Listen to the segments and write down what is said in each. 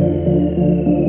Música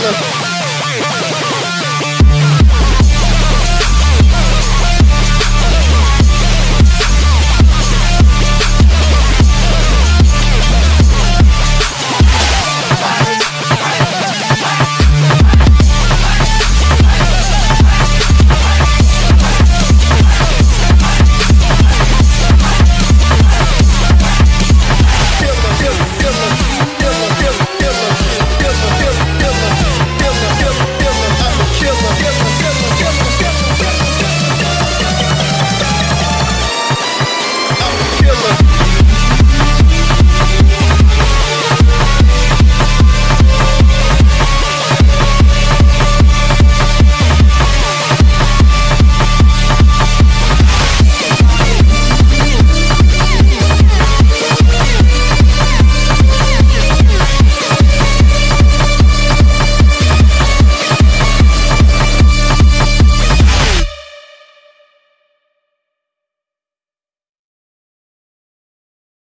killer.